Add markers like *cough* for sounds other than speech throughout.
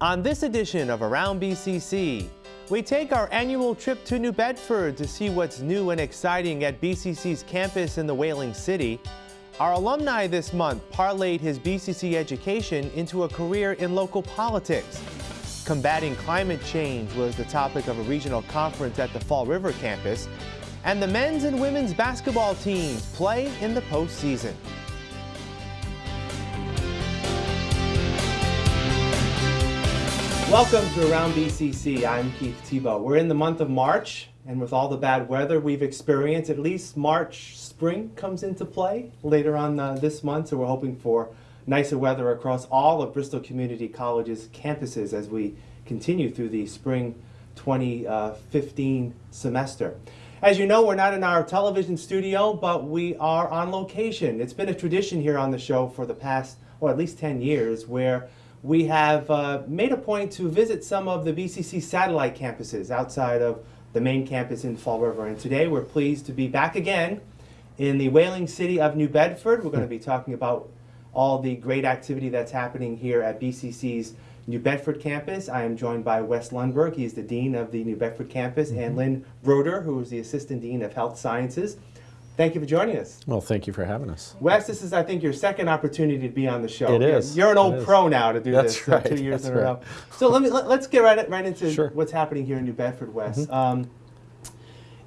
On this edition of Around BCC, we take our annual trip to New Bedford to see what's new and exciting at BCC's campus in the Whaling City. Our alumni this month parlayed his BCC education into a career in local politics. Combating climate change was the topic of a regional conference at the Fall River campus. And the men's and women's basketball teams play in the postseason. Welcome to Around BCC. I'm Keith Tebow. We're in the month of March, and with all the bad weather we've experienced, at least March spring comes into play later on uh, this month. So we're hoping for nicer weather across all of Bristol Community College's campuses as we continue through the spring 2015 semester. As you know, we're not in our television studio, but we are on location. It's been a tradition here on the show for the past, or at least 10 years, where we have uh, made a point to visit some of the BCC satellite campuses outside of the main campus in Fall River. And today we're pleased to be back again in the whaling city of New Bedford. We're going to be talking about all the great activity that's happening here at BCC's New Bedford campus. I am joined by Wes Lundberg. He's the Dean of the New Bedford campus, mm -hmm. and mm-hmm. Lynn Broder, who is the Assistant Dean of Health Sciences. Thank you for joining us. Well, thank you for having us. Wes, this is, I think, your second opportunity to be on the show. It is. You're an old pro now to do That's this. Right. Uh, two years That's in a row. So let me let, us get right right into sure. what's happening here in New Bedford, Wes. Mm -hmm. um,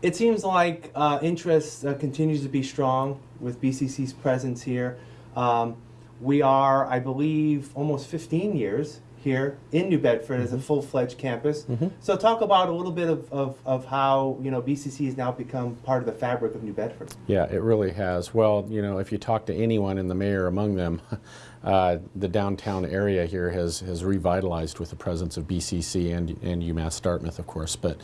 it seems like uh, interest uh, continues to be strong with BCC's presence here. Um, we are, I believe, almost 15 years here in New Bedford mm -hmm. as a mm-hmm. full-fledged campus. Mm -hmm. So talk about a little bit of, of, of, how, you know, BCC has now become part of the fabric of New Bedford. Yeah, it really has. Well, you know, if you talk to anyone in the mayor among them, *laughs* uh, the downtown area here has, has revitalized with the presence of BCC and, and UMass Dartmouth, of course. But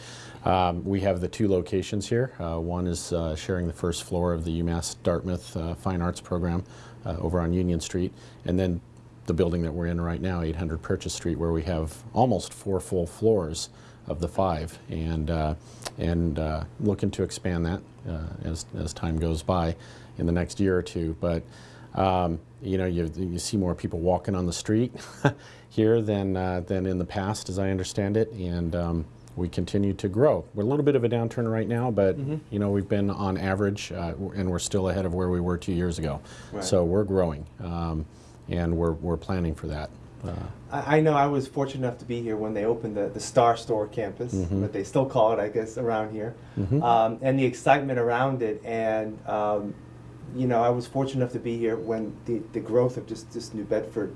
um, we have the two locations here. Uh, one is uh, sharing the first floor of the UMass Dartmouth uh, Fine Arts Program uh, over on Union Street. And then the building that we're in right now, 800 Purchase Street, where we have almost four full floors of the five, and uh, and uh, looking to expand that uh, as as time goes by in the next year or two. But um, you know, you you see more people walking on the street *laughs* here than uh, than in the past, as I understand it, and um, we continue to grow. We're a little bit of a downturn right now, but mm -hmm. you know we've been on average, uh, and we're still ahead of where we were two years ago. Right. So we're growing. Um, and we're, we're planning for that. Uh, I, I know I was fortunate enough to be here when they opened the, the Star Store campus, mm -hmm. but they still call it, I guess, around here, mm -hmm. um, and the excitement around it. And, um, you know, I was fortunate enough to be here when the, the growth of just this New Bedford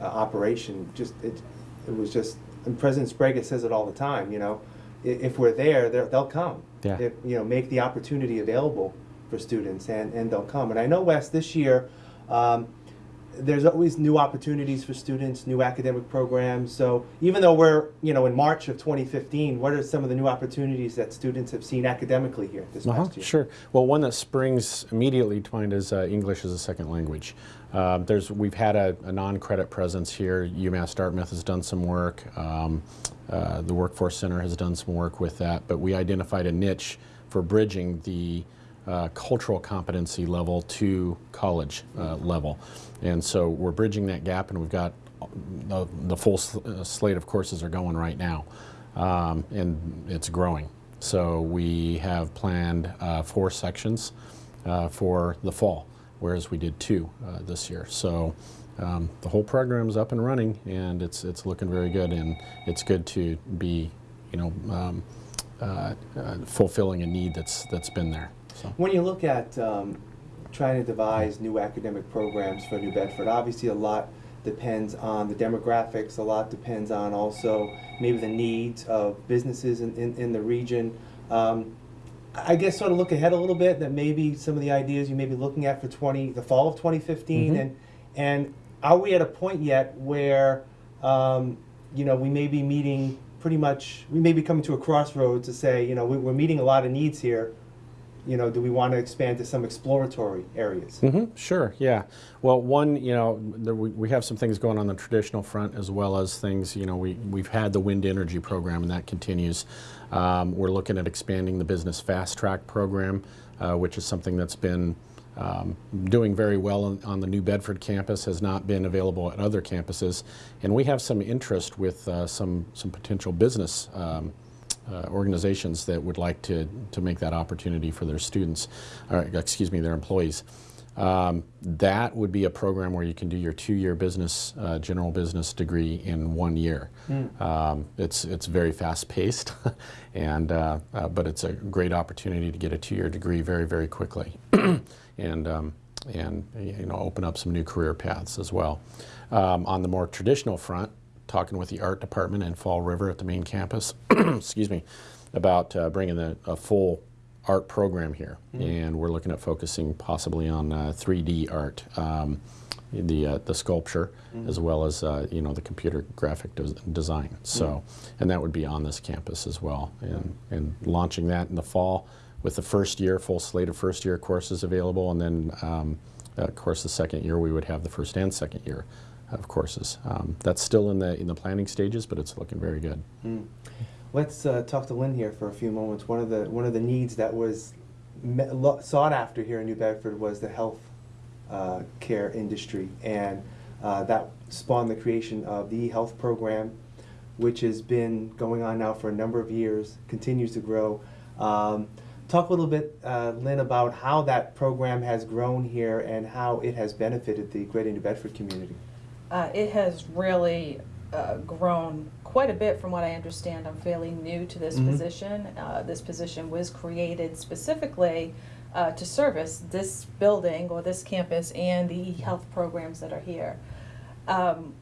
uh, operation, just it, it was just, and President Sbrega says it all the time, you know, if we're there, they'll come. Yeah. If, you know, make the opportunity available for students, and, and they'll come. And I know, Wes, this year, um, there's always new opportunities for students, new academic programs. So even though we're, you know, in March of 2015, what are some of the new opportunities that students have seen academically here this uh -huh, past year? Sure. Well, one that springs immediately to mind is uh, English as a second language. Uh, there's, we've had a, a non-credit presence here. UMass Dartmouth has done some work. Um, uh, the Workforce Center has done some work with that. But we identified a niche for bridging the uh, cultural competency level to college uh, level. And so we're bridging that gap and we've got the, the full uh, slate of courses are going right now. Um, and it's growing. So we have planned uh, four sections uh, for the fall, whereas we did two this year. So um, the whole program is up and running and it's, it's looking very good and it's good to be, you know, um, fulfilling a need that's, that's been there. So. When you look at um, trying to devise new academic programs for New Bedford, obviously a lot depends on the demographics, a lot depends on also maybe the needs of businesses in, in, in the region. Um, I guess sort of look ahead a little bit that maybe some of the ideas you may be looking at for 20, the fall of 2015 mm -hmm. and and are we at a point yet where um, you know we may be meeting pretty much we may be coming to a crossroads to say you know we, we're meeting a lot of needs here you know, do we want to expand to some exploratory areas? Mm -hmm, sure, yeah. Well, one, you know, there, we, we have some things going on the traditional front as well as things, you know, we, we've had the wind energy program and that continues. Um, we're looking at expanding the business fast track program, uh, which is something that's been um, doing very well on, on the New Bedford campus, has not been available at other campuses. And we have some interest with uh, some, some potential business um, uh, organizations that would like to, to make that opportunity for their students, or excuse me, their employees. Um, that would be a program where you can do your two-year business, uh, general business degree in one year. Um, it's it's very fast-paced, *laughs* and uh, uh, but it's a great opportunity to get a two-year degree very very quickly, *clears throat* and um, and you know open up some new career paths as well. Um, on the more traditional front, talking with the art department in Fall River at the main campus, *clears throat* excuse me, about uh, bringing a, a full art program here, and we're looking at focusing possibly on uh, 3D art, um, the uh, the sculpture, as well as uh, you know the computer graphic des- design. So, and that would be on this campus as well, and and launching that in the fall with the first year full slate of first year courses available, and then um, of course the second year we would have the first and second year of courses. Um, that's still in the in the planning stages, but it's looking very good. Let's uh, talk to Lynn here for a few moments. One of the one of the needs that was sought after here in New Bedford was the health uh, care industry, and uh, that spawned the creation of the e-health program, which has been going on now for a number of years, continues to grow. Um, talk a little bit, uh, Lynn, about how that program has grown here and how it has benefited the Greater New Bedford community. Uh, it has really uh, grown quite a bit from what I understand. I'm fairly new to this Mhm. position. Uh, this position was created specifically uh, to service this building or this campus and the e-health programs that are here. Um,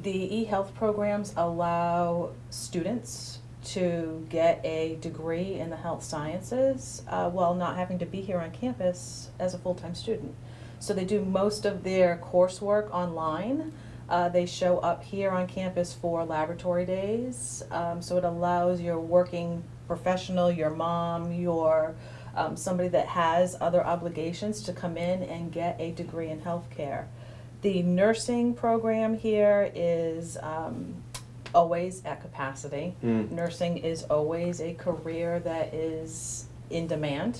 the e-health programs allow students to get a degree in the health sciences uh, while not having to be here on campus as a full-time student. So they do most of their coursework online. Uh, they show up here on campus for laboratory days. Um, so it allows your working professional, your mom, your um, somebody that has other obligations to come in and get a degree in healthcare. The nursing program here is um, always at capacity. Mm. Nursing is always a career that is in demand.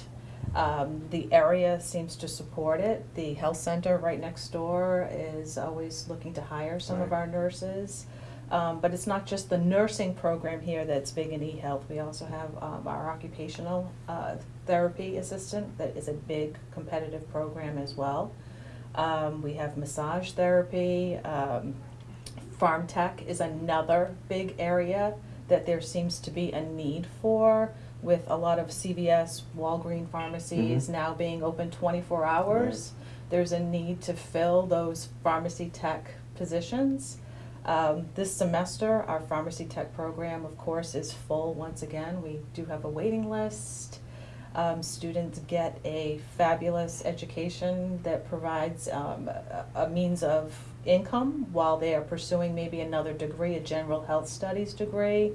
Um, the area seems to support it. The health center right next door is always looking to hire some of Right. our nurses. Um, but it's not just the nursing program here that's big in e-health. We also have um, our occupational uh, therapy assistant that is a big competitive program as well. Um, we have massage therapy. Um, pharm tech is another big area that there seems to be a need for with a lot of CVS, Walgreen pharmacies Mhm. now being open 24 hours. There's a need to fill those pharmacy tech positions. Um, this semester, our pharmacy tech program, of course, is full once again. We do have a waiting list. Um, students get a fabulous education that provides um, a, a means of income while they are pursuing maybe another degree, a general health studies degree.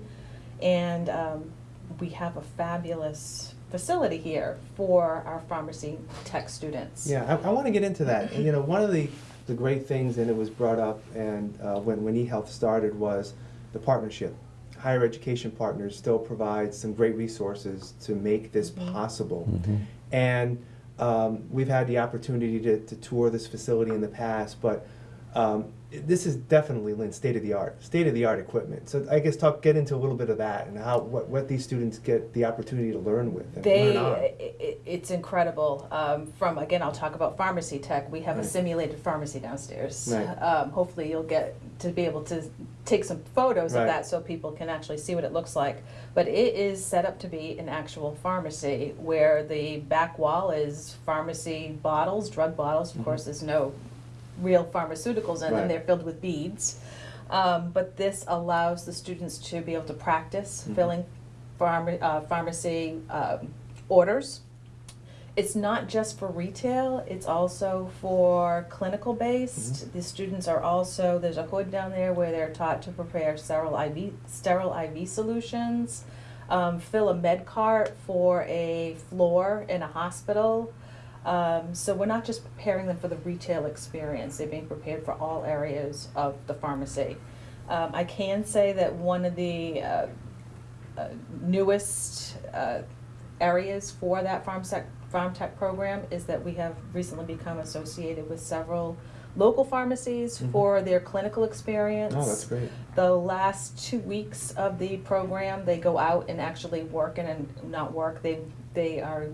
And um, we have a fabulous facility here for our pharmacy tech students. Yeah, I, I want to get into that. And, you know, one of the, the great things, and it was brought up, and uh, when, when eHealth started, was the partnership. Higher education partners still provide some great resources to make this Mhm. possible. Mhm. And um, we've had the opportunity to, to tour this facility in the past, but um, this is definitely, Lynn, state of the art, state of the art equipment. So I guess talk, get into a little bit of that and how, what, what these students get the opportunity to learn with and They, learn on. i- i- it's incredible. Um, from again, I'll talk about pharmacy tech. We have a simulated pharmacy downstairs. Right. Um, hopefully, you'll get to be able to take some photos Right. of that so people can actually see what it looks like. But it is set up to be an actual pharmacy where the back wall is pharmacy bottles, drug bottles. Of Mhm. course, there's no real pharmaceuticals in Right. them. They're filled with beads. Um, but this allows the students to be able to practice Mhm. filling pharma, uh, pharmacy um, orders. It's not just for retail, it's also for clinical based. The students are also, there's a hood down there where they're taught to prepare sterile IV, sterile IV solutions, um, fill a med cart for a floor in a hospital. Um, so we're not just preparing them for the retail experience, they're being prepared for all areas of the pharmacy. Um, I can say that one of the uh, uh, newest uh, areas for that farm sec- Pharm Tech program is that we have recently become associated with several local pharmacies Mhm. for their clinical experience. Oh, that's great. The last two weeks of the program, they go out and actually work and, and not work, they, they are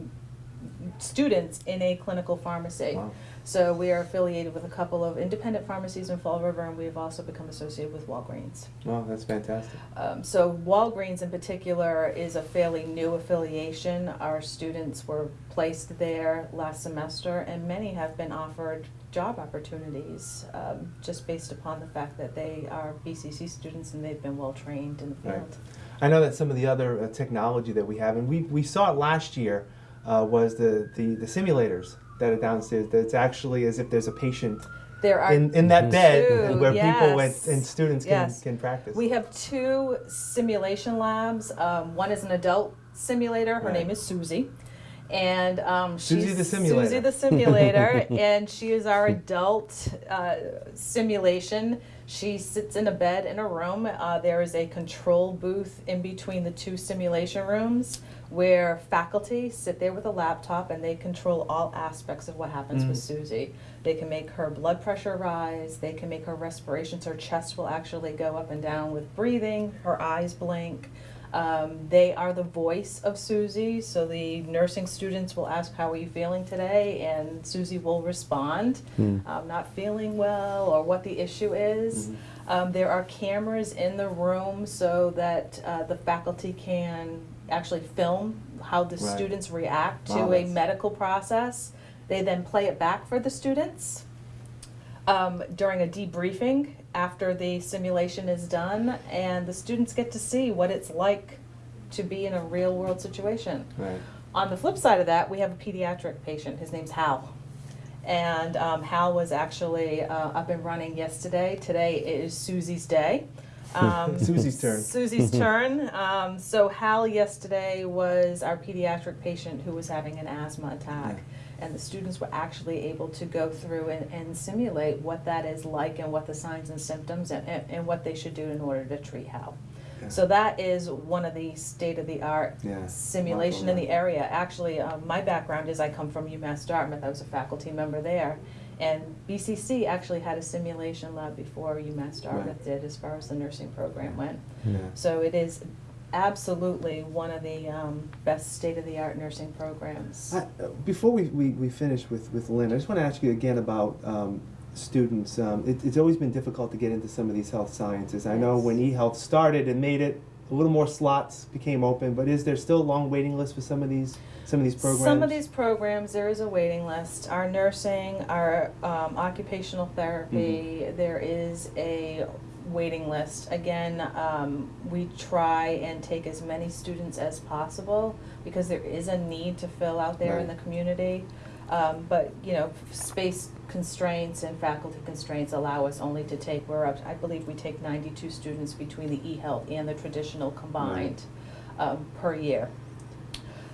students in a clinical pharmacy. Wow. So we are affiliated with a couple of independent pharmacies in Fall River, and we have also become associated with Walgreens. Oh, that's fantastic. Um, so Walgreens in particular is a fairly new affiliation. Our students were placed there last semester, and many have been offered job opportunities um, just based upon the fact that they are BCC students and they've been well trained in the Right. field. I know that some of the other uh, technology that we have, and we, we saw it last year, uh, was the, the, the simulators that are downstairs. That it's actually as if there's a patient There are in, in that Mhm. bed Two, and where people and, and students can, Yes. can practice. We have two simulation labs. Um, one is an adult simulator. Her Right. name is Susie. And um, Susie she's the simulator. Susie the simulator, *laughs* and she is our adult uh, simulation. She sits in a bed in a room. Uh, there is a control booth in between the two simulation rooms where faculty sit there with a laptop and they control all aspects of what happens with Mm. Susie. They can make her blood pressure rise, they can make her respiration, so her chest will actually go up and down with breathing, her eyes blink. Um, they are the voice of Susie, so the nursing students will ask, How are you feeling today? And Susie will respond, Hmm. I'm not feeling well, or what the issue is. Mhm. Um, there are cameras in the room so that uh, the faculty can actually film how the Right. students react to Wow, a medical process. They then play it back for the students um, during a debriefing after the simulation is done, and the students get to see what it's like to be in a real world situation. Right. On the flip side of that, we have a pediatric patient. His name's Hal. And um, Hal was actually uh, up and running yesterday. Today is Susie's day. Um, *laughs* Susie's turn. Susie's *laughs* turn. Um, so Hal yesterday was our pediatric patient who was having an asthma attack. And the students were actually able to go through and, and simulate what that is like and what the signs and symptoms and, and, and what they should do in order to treat Hal. Yeah. So that is one of the state-of-the-art Yeah. simulation in the area. Actually, um, my background is I come from UMass Dartmouth. I was a faculty member there. And BCC actually had a simulation lab before UMass Dartmouth did as far as the nursing program went. Yeah. So it is absolutely one of the um, best state-of-the-art nursing programs. I, uh, before we, we, we finish with, with Lynn, I just want to ask you again about um, students. Um, it, it's always been difficult to get into some of these health sciences. I know Yes. when eHealth started and made it, a little more slots became open, but is there still a long waiting list for some of these some of these programs? Some of these programs, there is a waiting list. Our nursing, our um, occupational therapy, Mm-hmm. there is a waiting list. Again, um, we try and take as many students as possible because there is a need to fill out there in the community. Um, but, you know, space constraints and faculty constraints allow us only to take, we're up, I believe we take ninety-two students between the e-health and the traditional combined um, per year.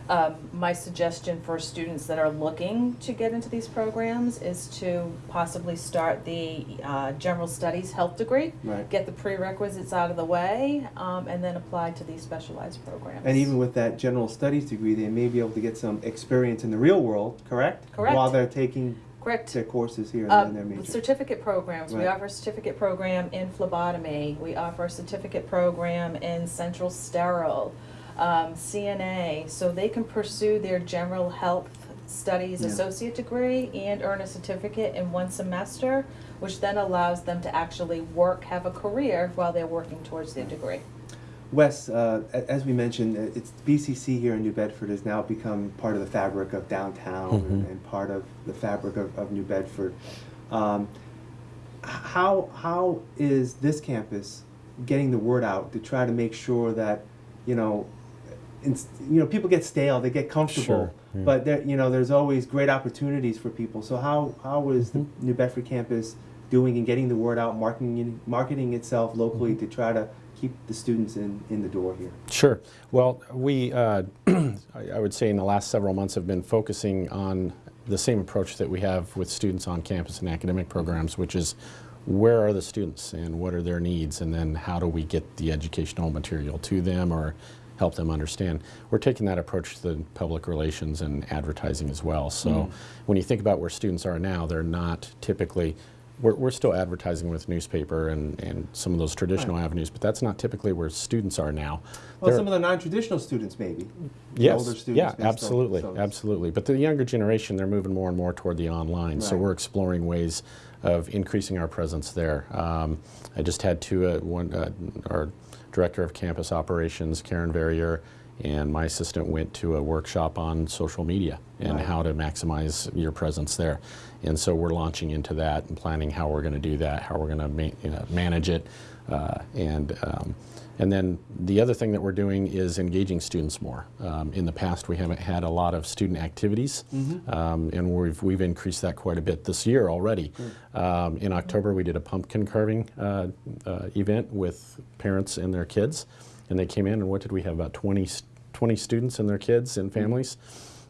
Um, my suggestion for students that are looking to get into these programs is to possibly start the uh, general studies health degree, Right. get the prerequisites out of the way, um, and then apply to these specialized programs. And even with that general studies degree, they may be able to get some experience in the real world, correct? Correct. While they're taking Correct. their courses here major. certificate programs, we offer a certificate program in phlebotomy, we offer a certificate program in central sterile, um, CNA, so they can pursue their general health studies Yeah. associate degree and earn a certificate in one semester, which then allows them to actually work, have a career while they're working towards their degree. Wes, uh, a- as we mentioned, uh, it's BCC here in New Bedford has now become part of the fabric of downtown and, Mhm. and part of the fabric of, of New Bedford. Um, h- how how is this campus getting the word out to try to make sure that you know, ins- you know, people get stale, they get comfortable, Sure, yeah. but there you know, there's always great opportunities for people. So how how is the Mhm. New Bedford campus doing and getting the word out, marketing marketing itself locally Mhm. to try to keep the students in, in the door here. Sure. Well, we, uh, *clears throat* I I would say in the last several months have been focusing on the same approach that we have with students on campus and academic programs, which is where are the students and what are their needs, and then how do we get the educational material to them or help them understand. We're taking that approach to the public relations and advertising as well. So when you think about where students are now, they're not typically, we're, we're still advertising with newspaper and, and some of those traditional avenues, but that's not typically where students are now. Well, They're- some of the non-traditional students, maybe. Yes, older students yeah, may still- absolutely, so- absolutely. But the younger generation, they're moving more and more toward the online. So we're exploring ways of increasing our presence there. Um, I just had two, uh, one, uh, our director of campus operations, Karen Verrier, and my assistant went to a workshop on social media and Right. how to maximize your presence there. And so we're launching into that and planning how we're going to do that, how we're going to ma- you know, manage it, uh, and um, and then the other thing that we're doing is engaging students more. Um, in the past, we haven't had a lot of student activities, um, and we've, we've increased that quite a bit this year already. Um, in October, we did a pumpkin carving uh, uh, event with parents and their kids, and they came in, and what did we have? About 20, s- 20 students and their kids and families,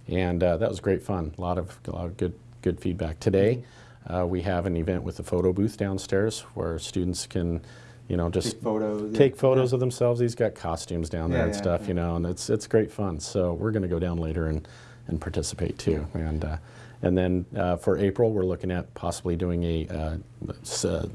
and uh, that was great fun. A lot of, a lot of good, good feedback. Today, uh, we have an event with the photo booth downstairs where students can, you know, just Take photos. take yeah. photos of themselves. He's got costumes down there Yeah, and yeah, stuff, yeah. you know, and it's it's great fun. So we're going to go down later and and participate too. And uh, and then uh, for April, we're looking at possibly doing a uh,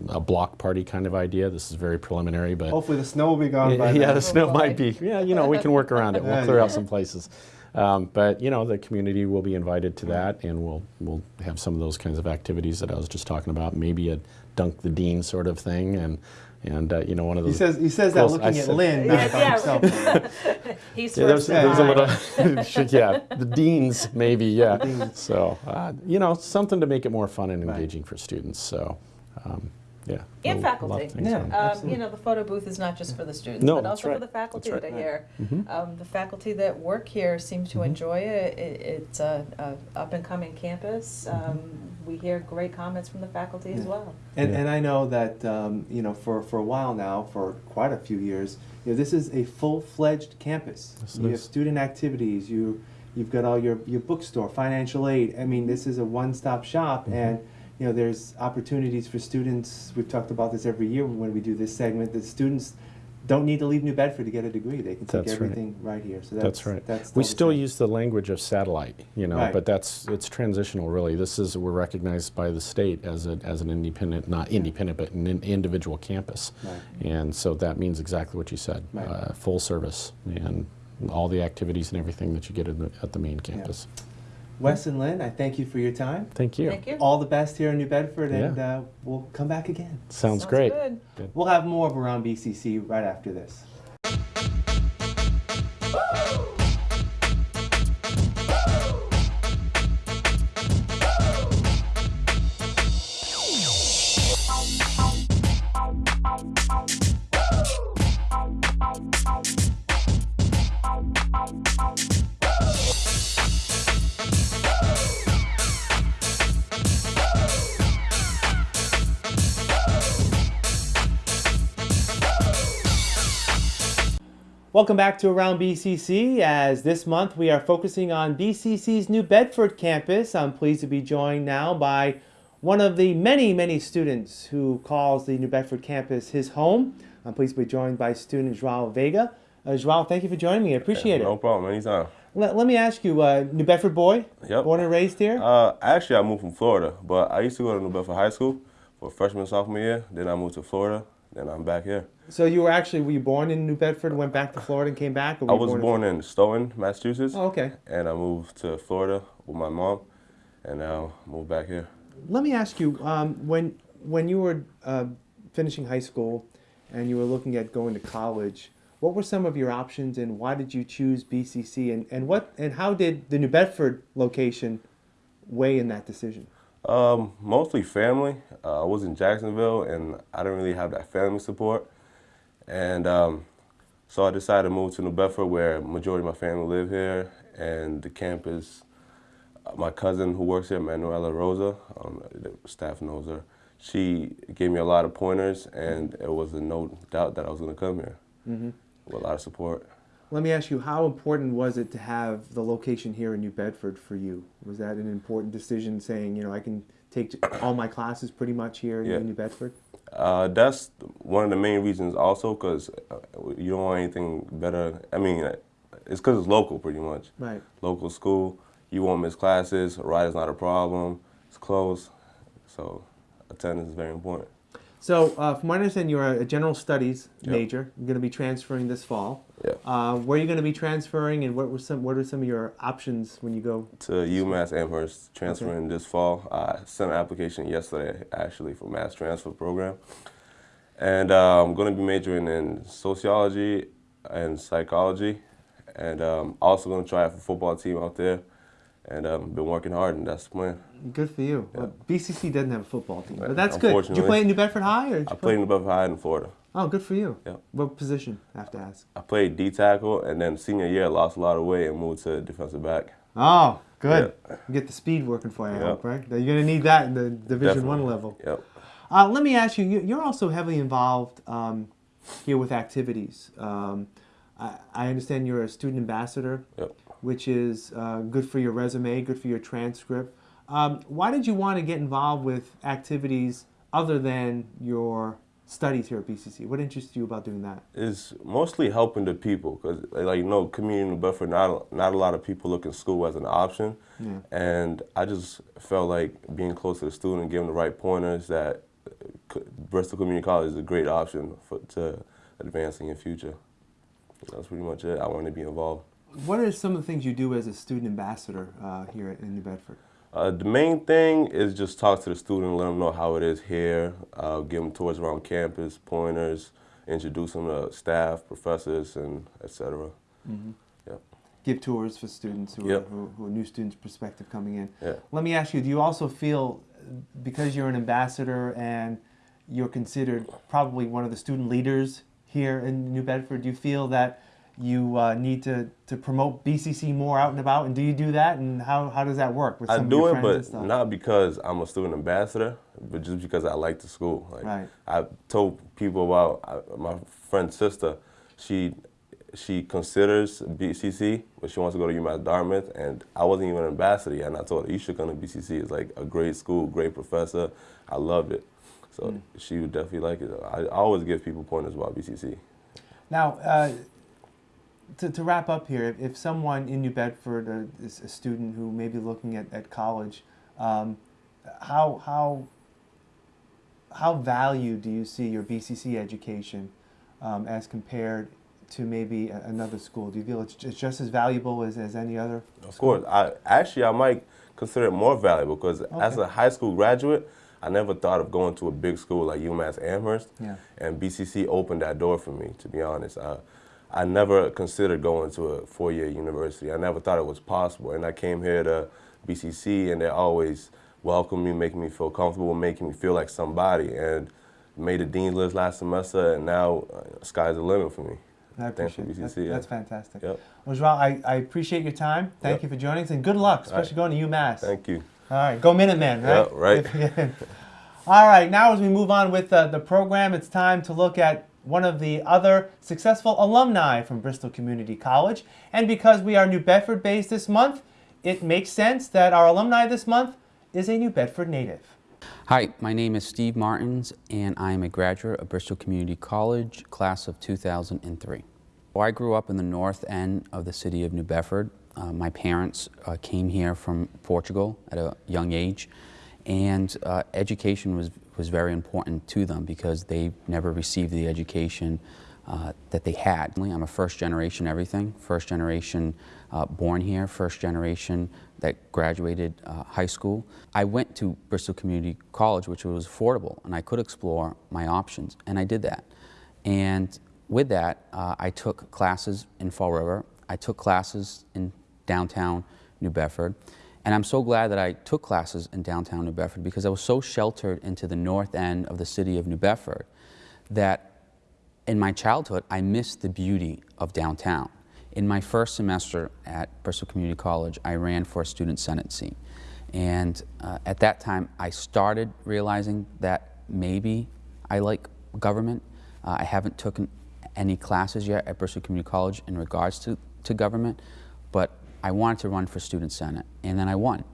a block party kind of idea. This is very preliminary, but Hopefully the snow will be gone by yeah, then. the snow Oh, might be. *laughs* Yeah, you know, we can work around it. We'll clear out some places. Um, but you know, the community will be invited to that, and we'll we'll have some of those kinds of activities that I was just talking about. Maybe a dunk the dean sort of thing, and and uh, you know, one of He says, he says that looking I at said- Lynn, not Yeah, by yeah. himself. *laughs* He's Yeah, there's, first in there's a little, *laughs* *laughs* yeah, the deans maybe, yeah. So, uh, you know, something to make it more fun and Right. engaging for students. So, um, yeah. And a lot faculty. Yeah. Um, you know, the photo booth is not just for the students, No, but also right. for the faculty That's that are here. Mhm. Um, the faculty that work here seem to Mhm. enjoy it. it. It's a, a up and coming campus. Um, we hear great comments from the faculty as well. And, Yeah. and I know that, um, you know, for, for a while now, for quite a few years, you know, this is a full-fledged campus. Yes, it You have student activities, you, you've got all your, your bookstore, financial aid. I mean, this is a one-stop shop Mhm. and, you know, there's opportunities for students. We've talked about this every year when we do this segment, that students don't need to leave New Bedford to get a degree. They can take That's everything right here. So that's, That's right. That's We still use the language of satellite, you know, Right. but that's it's transitional really. This is we're recognized by the state as a, as an independent, not independent, but an in- individual campus, Right. and so that means exactly what you said, Right. uh, full service and all the activities and everything that you get in the, at the main campus. Wes and Lynn, I thank you for your time. Thank you. Thank you. All the best here in New Bedford, and Yeah. uh, we'll come back again. Sounds, great. Good. We'll have more of Around BCC right after this. Welcome back to Around BCC. As this month we are focusing on BCC's New Bedford campus. I'm pleased to be joined now by one of the many, many students who calls the New Bedford campus his home. I'm pleased to be joined by student Joao Vega. Uh, Joao, thank you for joining me. I appreciate No it. No problem, anytime. Let, let me ask you, uh, New Bedford boy, Yep. born and raised here? Uh, actually, I moved from Florida, but I used to go to New Bedford High School for freshman sophomore year. Then I moved to Florida. Then I'm back here. so you were actually, were you born in New Bedford, went back to Florida and came back? I was born in Stoughton, Massachusetts, Oh, okay. and I moved to Florida with my mom, and now moved back here. Let me ask you, um, when when you were uh, finishing high school and you were looking at going to college, what were some of your options and why did you choose BCC and, and what and how did the New Bedford location weigh in that decision? Um, mostly family. Uh, I was in Jacksonville, and I didn't really have that family support, and um, so I decided to move to New Bedford, where majority of my family live here, and the campus. uh, My cousin who works here, Manuela Rosa, um, the staff knows her. She gave me a lot of pointers, and it was a no doubt that I was going to come here hmm with a lot of support. Let me ask you, how important was it to have the location here in New Bedford for you? Was that an important decision saying, you know, I can take all my classes pretty much here in New Bedford? Uh, that's one of the main reasons also because you don't want anything better. I mean, uh, it's because it's local pretty much. Right. Local school, you won't miss classes, ride is not a problem, it's close, so attendance is very important. So, uh, from what I understand, you're a general studies Yep. major. You're going to be transferring this fall. Yeah. Uh, where are you going to be transferring, and what were some what are some of your options when you go? To UMass Amherst, transferring this fall. I sent an application yesterday actually for mass transfer program. And uh, I'm going to be majoring in sociology and psychology. And um, also going to try out for football team out there. And um, been working hard, and that's the plan. Good for you. Well, BCC doesn't have a football team, but that's good. Did you play in New Bedford High, or I you played in New Bedford High in Florida. Oh, good for you. Yep. What position? I have to ask. I played D tackle, and then senior year I lost a lot of weight and moved to defensive back. Oh, good. You get the speed working for you, Yep. hope, right? You're going to need that in the Division One level. Yep. Uh, let me ask you, you- you're also heavily involved um, here with activities. Um, I, I understand you're a student ambassador, Yep. Which is uh, good for your resume, good for your transcript. Um, why did you want to get involved with activities other than your studies here at BCC? What interests you about doing that? It's mostly helping the people because, like, you know, community in Bedford, not not a lot of people look at school as an option, Yeah. and I just felt like being close to the student, giving the right pointers that Bristol Community College is a great option for to advance in your future. That's pretty much it. I wanted to be involved. What are some of the things you do as a student ambassador uh, here at, in New Bedford? Uh, the main thing is just talk to the student, let them know how it is here, uh, give them tours around campus, pointers, introduce them to staff, professors, and etc. Yep. Give tours for students who, are, who, who are new students, perspective coming in. Yeah. Let me ask you, do you also feel, because you're an ambassador and you're considered probably one of the student leaders here in New Bedford, do you feel that you uh, need to, to promote BCC more out and about? And do you do that? And how, how does that work with I do of your it, friends and but not because I'm a student ambassador, but just because I like the school. Like, Right. I told people about uh, my friend's sister. She she considers BCC, but she wants to go to UMass Dartmouth, and I wasn't even an ambassador yet. And I told her you should come to BCC. It's like a great school, great professor. I loved it, so Hmm. she would definitely like it. I, I always give people pointers about BCC. Now, uh, to, to wrap up here, if, if someone in New Bedford uh, is a student who may be looking at, at college, um, how, how, how valued do you see your BCC education um, as compared to maybe a, another school? Do you feel it's, it's just as valuable as, as any other? Of course, I actually I might consider it more valuable because as a high school graduate, I never thought of going to a big school like UMass Amherst, Yeah. and BCC opened that door for me. To be honest, I, I never considered going to a four-year university. I never thought it was possible, and I came here to BCC, and they always welcomed me, making me feel comfortable, making me feel like somebody, and made the dean's list last semester, and now uh, sky's the limit for me. I Thanks for appreciate it. That's, BCC, yeah. that's fantastic. Yep. Well, Joao, I, I appreciate your time. Thank Yep. you for joining us, and good luck, especially going to UMass. Thank you. All right, go Minutemen, right? Yeah, right. *laughs* All right, now as we move on with uh, the program, it's time to look at one of the other successful alumni from Bristol Community College. And because we are New Bedford based this month, it makes sense that our alumni this month is a New Bedford native. Hi, my name is Steve Martins, and I am a graduate of Bristol Community College, class of 2003. Well, I grew up in the north end of the city of New Bedford. Uh, my parents uh, came here from Portugal at a young age, and uh, education was, was very important to them because they never received the education uh, that they had. I'm a first generation everything, first generation uh, born here, first generation that graduated uh, high school. I went to Bristol Community College, which was affordable, and I could explore my options, and I did that. And with that, uh, I took classes in Fall River. I took classes in downtown New Bedford. And I'm so glad that I took classes in downtown New Bedford because I was so sheltered into the north end of the city of New Bedford that in my childhood, I missed the beauty of downtown. In my first semester at Bristol Community College, I ran for a student senate seat. And uh, at that time, I started realizing that maybe I like government. Uh, I haven't taken any classes yet at Bristol Community College in regards to, to government, I wanted to run for student senate, and then I won.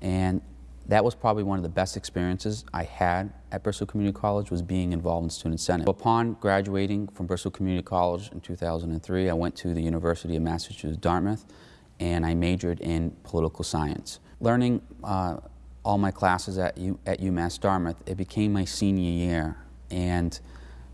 And That was probably one of the best experiences I had at Bristol Community College was being involved in Student Senate. Upon graduating from Bristol Community College in 2003, I went to the University of Massachusetts Dartmouth and I majored in political science. Learning uh, all my classes at, U at UMass Dartmouth, it became my senior year and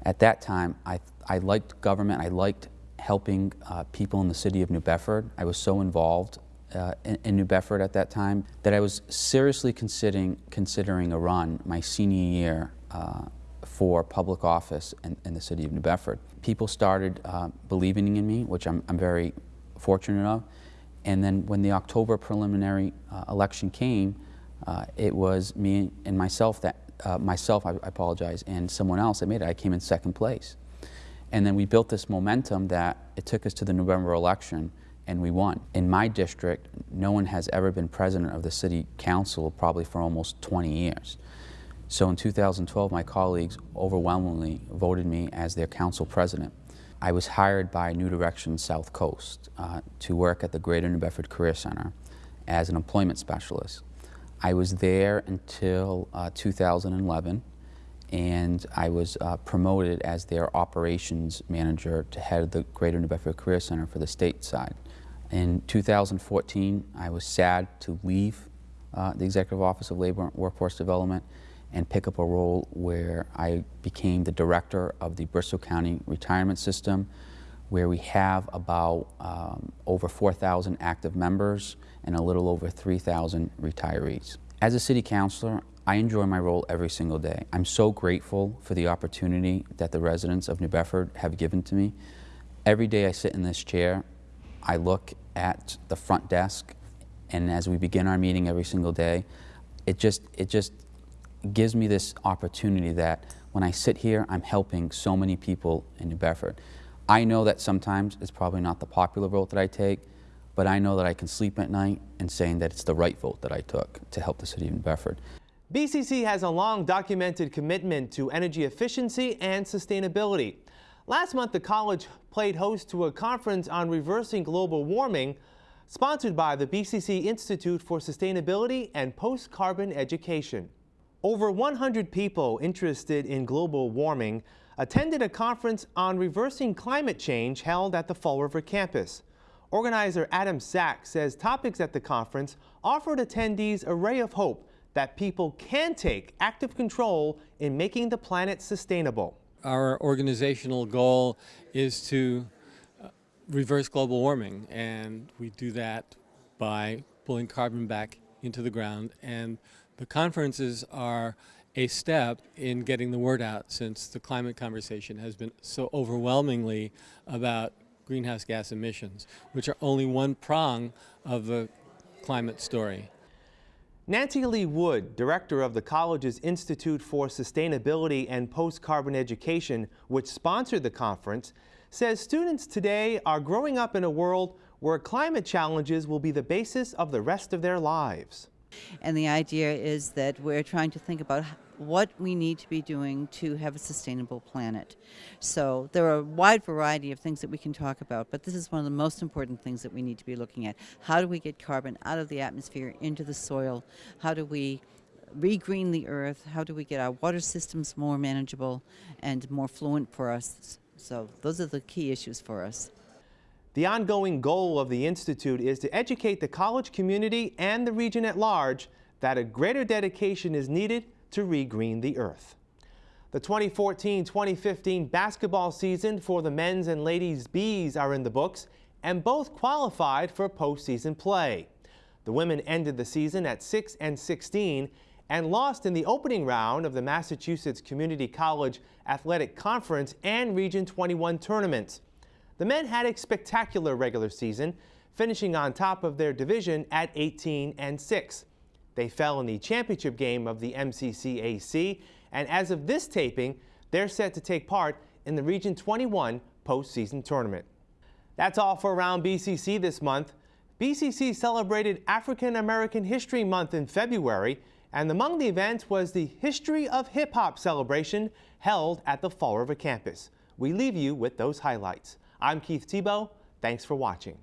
at that time I, I liked government, I liked helping uh, people in the city of New Bedford. I was so involved uh, in, in, New Bedford at that time that I was seriously considering, considering a run my senior year uh, for public office in, in, the city of New Bedford. People started uh, believing in me, which I'm, I'm, very fortunate of. And then when the October preliminary uh, election came, uh, it was me and myself that, uh, myself, I, I apologize, and someone else that made it. I came in second place. And then we built this momentum that it took us to the November election and we won. In my district, no one has ever been president of the city council probably for almost 20 years. So in 2012, my colleagues overwhelmingly voted me as their council president. I was hired by New Direction South Coast uh, to work at the Greater New Bedford Career Center as an employment specialist. I was there until uh, 2011 and I was uh, promoted as their operations manager to head the Greater New Bedford Career Center for the state side. In 2014, I was sad to leave uh, the Executive Office of Labor and Workforce Development and pick up a role where I became the director of the Bristol County Retirement System, where we have about um, over 4,000 active members and a little over 3,000 retirees. As a city councilor, I enjoy my role every single day. I'm so grateful for the opportunity that the residents of New Bedford have given to me. Every day I sit in this chair, I look at the front desk, and as we begin our meeting every single day, it just, it just gives me this opportunity that when I sit here, I'm helping so many people in New Bedford. I know that sometimes it's probably not the popular vote that I take, but I know that I can sleep at night and saying that it's the right vote that I took to help the city of New Bedford. BCC has a long documented commitment to energy efficiency and sustainability. Last month, the college played host to a conference on reversing global warming sponsored by the BCC Institute for Sustainability and Post-Carbon Education. Over 100 people interested in global warming attended a conference on reversing climate change held at the Fall River campus. Organizer Adam Sacks says topics at the conference offered attendees a ray of hope that people can take active control in making the planet sustainable. Our organizational goal is to uh, reverse global warming, and we do that by pulling carbon back into the ground. And the conferences are a step in getting the word out since the climate conversation has been so overwhelmingly about greenhouse gas emissions, which are only one prong of the climate story. Nancy Lee Wood, director of the college's Institute for Sustainability and Post-Carbon Education, which sponsored the conference, says students today are growing up in a world where climate challenges will be the basis of the rest of their lives. And the idea is that we're trying to think about what we need to be doing to have a sustainable planet. So there are a wide variety of things that we can talk about, but this is one of the most important things that we need to be looking at. How do we get carbon out of the atmosphere into the soil? How do we regreen the earth? How do we get our water systems more manageable and more fluent for us? So those are the key issues for us. The ongoing goal of the Institute is to educate the college community and the region at large that a greater dedication is needed to regreen the earth. The 2014-2015 basketball season for the men's and ladies Bees are in the books and both qualified for postseason play. The women ended the season at 6 and 16 and lost in the opening round of the Massachusetts Community College Athletic Conference and Region 21 tournament. The men had a spectacular regular season, finishing on top of their division at 18 and 6. They fell in the championship game of the MCCAC, and as of this taping, they're set to take part in the Region 21 postseason tournament. That's all for Around BCC this month. BCC celebrated African American History Month in February, and among the events was the History of Hip Hop celebration held at the Fall River campus. We leave you with those highlights. I'm Keith Tebow. Thanks for watching.